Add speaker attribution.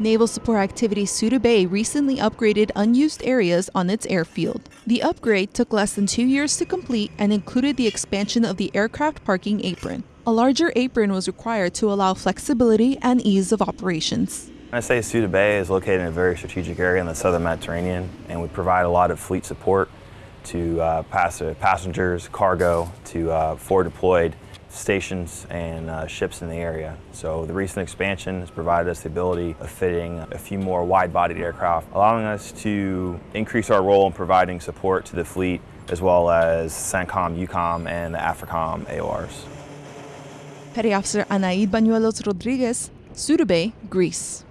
Speaker 1: Naval Support Activity Souda Bay recently upgraded unused areas on its airfield. The upgrade took less than two years to complete and included the expansion of the aircraft parking apron. A larger apron was required to allow flexibility and ease of operations.
Speaker 2: I say Souda Bay is located in a very strategic area in the southern Mediterranean, and we provide a lot of fleet support to uh, pass passengers, cargo, to uh, forward deployed stations and uh, ships in the area. So the recent expansion has provided us the ability of fitting a few more wide-bodied aircraft, allowing us to increase our role in providing support to the fleet as well as CENTCOM, EUCOM, and the AFRICOM AORs.
Speaker 1: Petty Officer Anaid Bañuelos Rodriguez, Souda Bay, Greece.